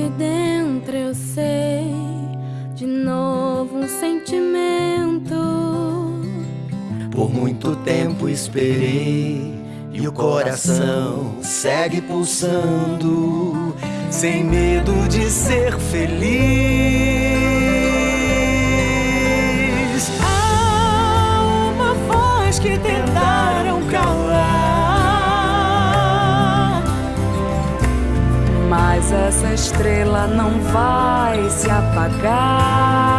de dentro eu sei de novo um sentimento. Por muito tempo esperei e o coração segue pulsando sem medo de ser feliz. essa estrela não vai se apagar.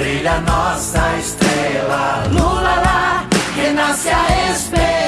brilha nossa estrela. Lula lá, renasce a esperança.